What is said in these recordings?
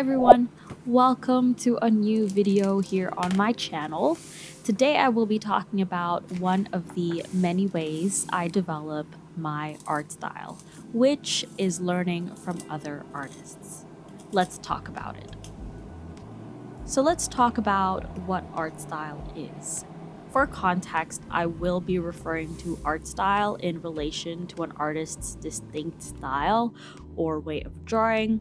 everyone, welcome to a new video here on my channel. Today I will be talking about one of the many ways I develop my art style, which is learning from other artists. Let's talk about it. So let's talk about what art style is. For context, I will be referring to art style in relation to an artist's distinct style or way of drawing,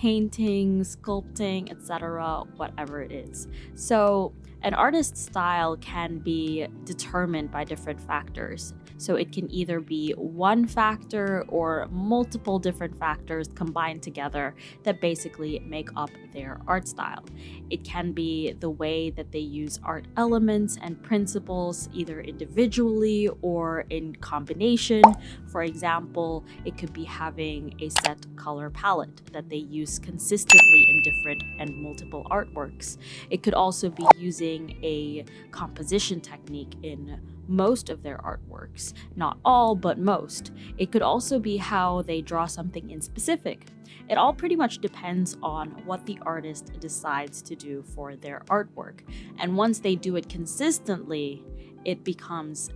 painting, sculpting, etc., whatever it is. So, an artist's style can be determined by different factors. So it can either be one factor or multiple different factors combined together that basically make up their art style. It can be the way that they use art elements and principles either individually or in combination. For example, it could be having a set color palette that they use consistently in different and multiple artworks. It could also be using a composition technique in most of their artworks. Not all, but most. It could also be how they draw something in specific. It all pretty much depends on what the artist decides to do for their artwork. And once they do it consistently, it becomes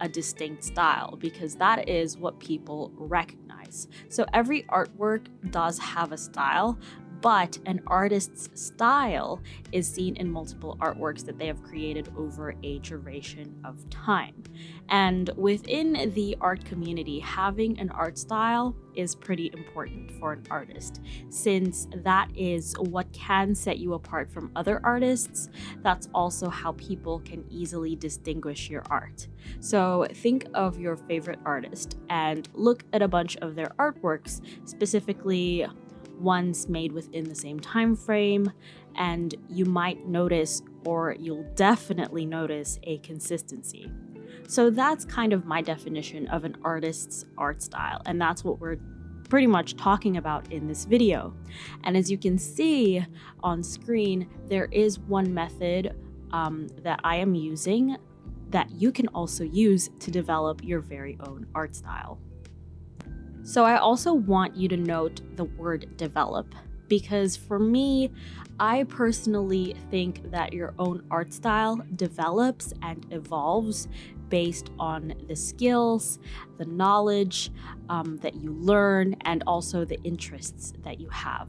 a distinct style because that is what people recognize. So every artwork does have a style, but an artist's style is seen in multiple artworks that they have created over a duration of time. And within the art community, having an art style is pretty important for an artist, since that is what can set you apart from other artists. That's also how people can easily distinguish your art. So think of your favorite artist and look at a bunch of their artworks, specifically ones made within the same time frame and you might notice or you'll definitely notice a consistency. So that's kind of my definition of an artist's art style and that's what we're pretty much talking about in this video. And as you can see on screen, there is one method um, that I am using that you can also use to develop your very own art style. So I also want you to note the word develop because for me, I personally think that your own art style develops and evolves based on the skills, the knowledge um, that you learn, and also the interests that you have.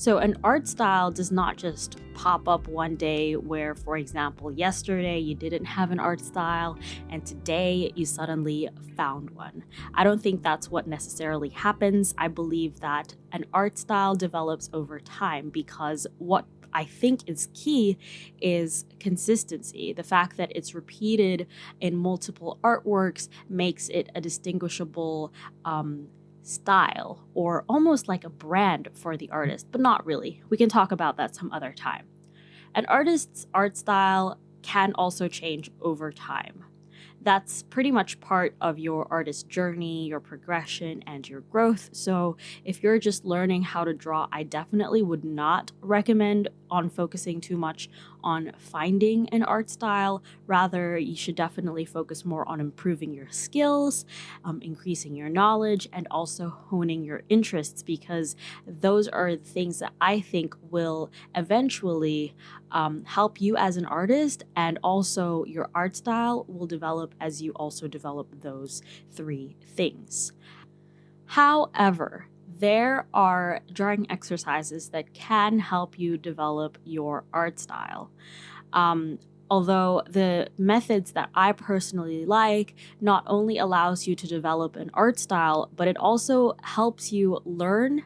So an art style does not just pop up one day where, for example, yesterday you didn't have an art style and today you suddenly found one. I don't think that's what necessarily happens. I believe that an art style develops over time because what I think is key is consistency. The fact that it's repeated in multiple artworks makes it a distinguishable um, style or almost like a brand for the artist, but not really. We can talk about that some other time. An artist's art style can also change over time that's pretty much part of your artist journey, your progression, and your growth. So, if you're just learning how to draw, I definitely would not recommend on focusing too much on finding an art style. Rather, you should definitely focus more on improving your skills, um, increasing your knowledge, and also honing your interests because those are things that I think will eventually um, help you as an artist, and also your art style will develop as you also develop those three things. However, there are drawing exercises that can help you develop your art style. Um, although the methods that I personally like not only allows you to develop an art style, but it also helps you learn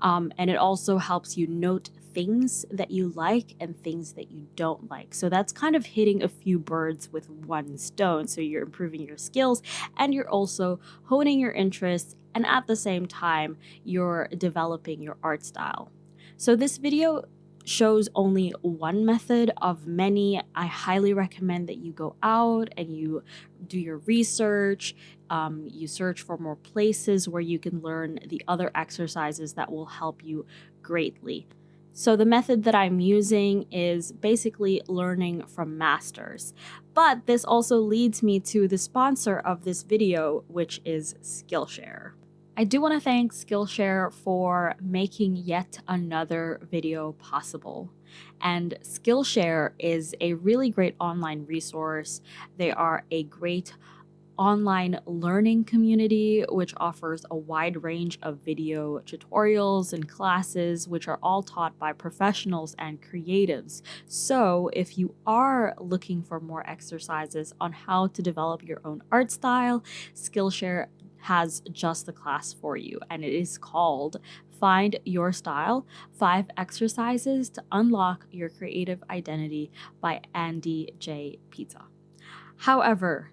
um, and it also helps you note things that you like and things that you don't like. So that's kind of hitting a few birds with one stone. So you're improving your skills and you're also honing your interests and at the same time, you're developing your art style. So this video shows only one method of many. I highly recommend that you go out and you do your research. Um, you search for more places where you can learn the other exercises that will help you greatly. So the method that I'm using is basically learning from masters. But this also leads me to the sponsor of this video, which is Skillshare. I do want to thank Skillshare for making yet another video possible. And Skillshare is a really great online resource. They are a great online learning community, which offers a wide range of video tutorials and classes, which are all taught by professionals and creatives. So, if you are looking for more exercises on how to develop your own art style, Skillshare has just the class for you, and it is called Find Your Style Five Exercises to Unlock Your Creative Identity by Andy J. Pizza. However,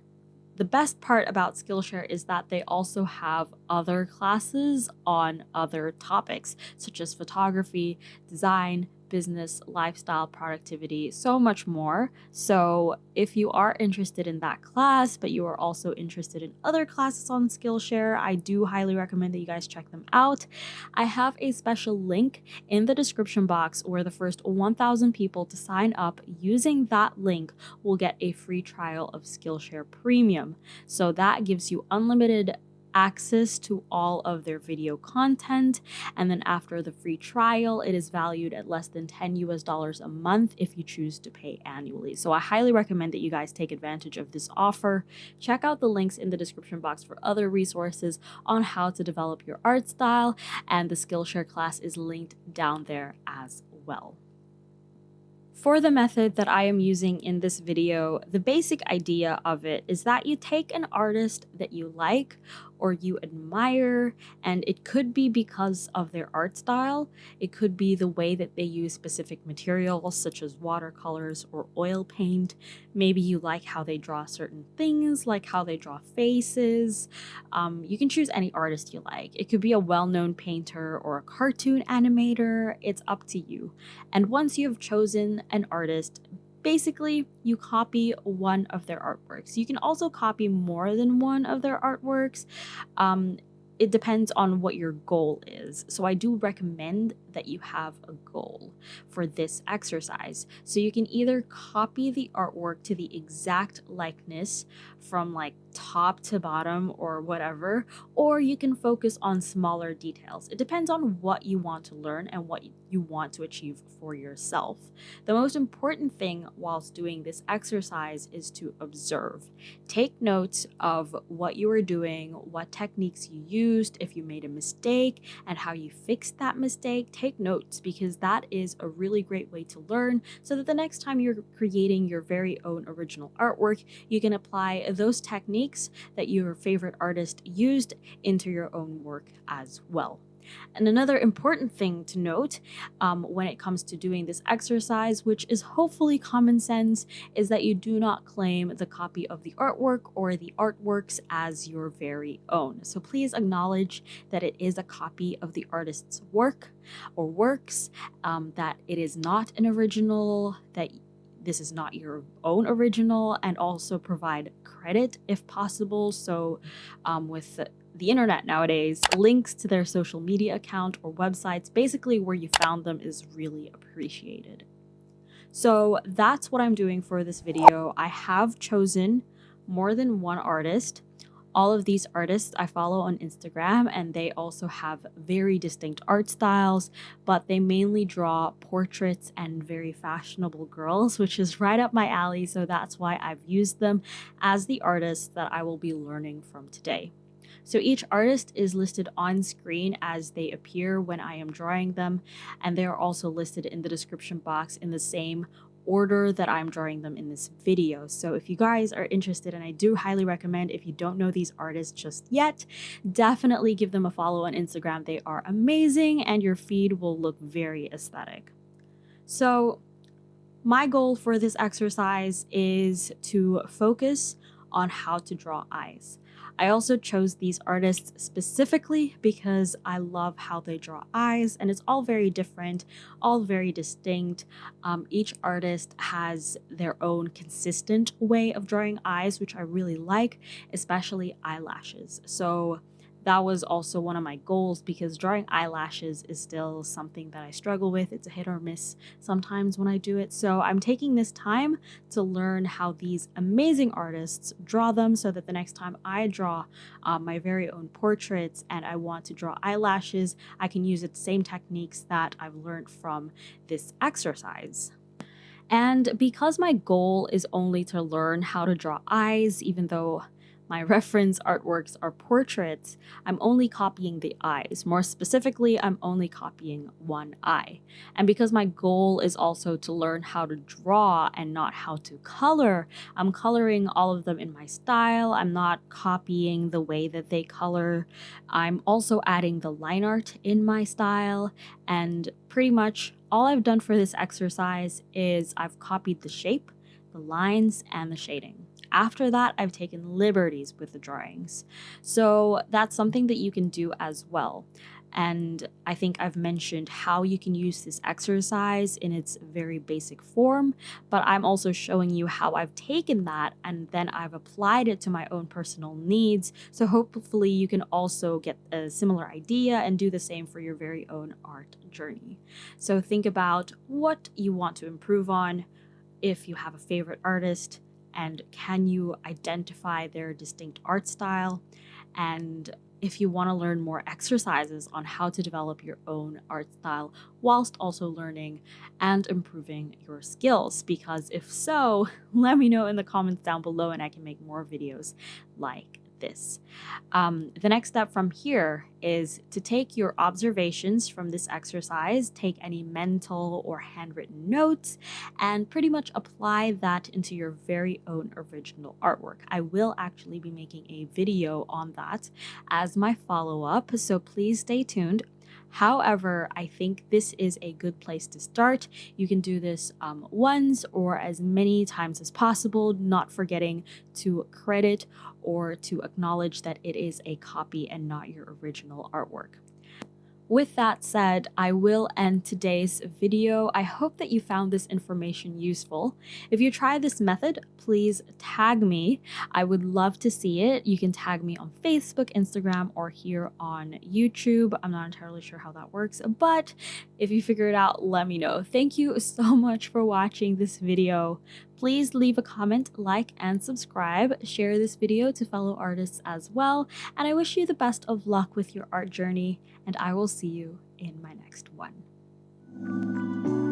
the best part about Skillshare is that they also have other classes on other topics, such as photography, design, business, lifestyle, productivity, so much more. So, if you are interested in that class, but you are also interested in other classes on Skillshare, I do highly recommend that you guys check them out. I have a special link in the description box where the first 1,000 people to sign up using that link will get a free trial of Skillshare Premium. So, that gives you unlimited access to all of their video content. And then after the free trial, it is valued at less than 10 US dollars a month if you choose to pay annually. So I highly recommend that you guys take advantage of this offer. Check out the links in the description box for other resources on how to develop your art style, and the Skillshare class is linked down there as well. For the method that I am using in this video, the basic idea of it is that you take an artist that you like or you admire, and it could be because of their art style. It could be the way that they use specific materials, such as watercolors or oil paint. Maybe you like how they draw certain things, like how they draw faces. Um, you can choose any artist you like. It could be a well known painter or a cartoon animator. It's up to you. And once you have chosen an artist, basically you copy one of their artworks. You can also copy more than one of their artworks. Um, it depends on what your goal is. So I do recommend that you have a goal for this exercise. So you can either copy the artwork to the exact likeness from like top to bottom or whatever, or you can focus on smaller details. It depends on what you want to learn and what you want to achieve for yourself. The most important thing whilst doing this exercise is to observe. Take notes of what you are doing, what techniques you used, if you made a mistake, and how you fixed that mistake. Take notes because that is a really great way to learn so that the next time you're creating your very own original artwork, you can apply those techniques that your favorite artist used into your own work as well. And another important thing to note um, when it comes to doing this exercise, which is hopefully common sense, is that you do not claim the copy of the artwork or the artworks as your very own. So please acknowledge that it is a copy of the artist's work or works, um, that it is not an original, that this is not your own original, and also provide credit if possible. So, um, with the, internet nowadays, links to their social media account or websites, basically where you found them, is really appreciated. So, that's what I'm doing for this video. I have chosen more than one artist all of these artists I follow on Instagram, and they also have very distinct art styles, but they mainly draw portraits and very fashionable girls, which is right up my alley. So that's why I've used them as the artists that I will be learning from today. So each artist is listed on screen as they appear when I am drawing them, and they are also listed in the description box in the same order that I'm drawing them in this video. So if you guys are interested, and I do highly recommend if you don't know these artists just yet, definitely give them a follow on Instagram. They are amazing and your feed will look very aesthetic. So my goal for this exercise is to focus on how to draw eyes. I also chose these artists specifically because I love how they draw eyes, and it's all very different, all very distinct. Um, each artist has their own consistent way of drawing eyes, which I really like, especially eyelashes. So that was also one of my goals because drawing eyelashes is still something that I struggle with. It's a hit or miss sometimes when I do it. So I'm taking this time to learn how these amazing artists draw them so that the next time I draw um, my very own portraits and I want to draw eyelashes, I can use the same techniques that I've learned from this exercise. And because my goal is only to learn how to draw eyes, even though my reference artworks are portraits, I'm only copying the eyes. More specifically, I'm only copying one eye. And because my goal is also to learn how to draw and not how to color, I'm coloring all of them in my style. I'm not copying the way that they color. I'm also adding the line art in my style. And pretty much all I've done for this exercise is I've copied the shape, the lines, and the shading. After that, I've taken liberties with the drawings. So that's something that you can do as well. And I think I've mentioned how you can use this exercise in its very basic form, but I'm also showing you how I've taken that and then I've applied it to my own personal needs. So hopefully you can also get a similar idea and do the same for your very own art journey. So think about what you want to improve on, if you have a favorite artist, and can you identify their distinct art style and if you want to learn more exercises on how to develop your own art style whilst also learning and improving your skills. Because if so, let me know in the comments down below and I can make more videos like this. Um, the next step from here is to take your observations from this exercise, take any mental or handwritten notes, and pretty much apply that into your very own original artwork. I will actually be making a video on that as my follow-up, so please stay tuned. However, I think this is a good place to start. You can do this um, once or as many times as possible, not forgetting to credit or to acknowledge that it is a copy and not your original artwork. With that said, I will end today's video. I hope that you found this information useful. If you try this method, please tag me. I would love to see it. You can tag me on Facebook, Instagram, or here on YouTube. I'm not entirely sure how that works, but if you figure it out, let me know. Thank you so much for watching this video. Please leave a comment, like, and subscribe. Share this video to fellow artists as well. And I wish you the best of luck with your art journey, and I will see you in my next one.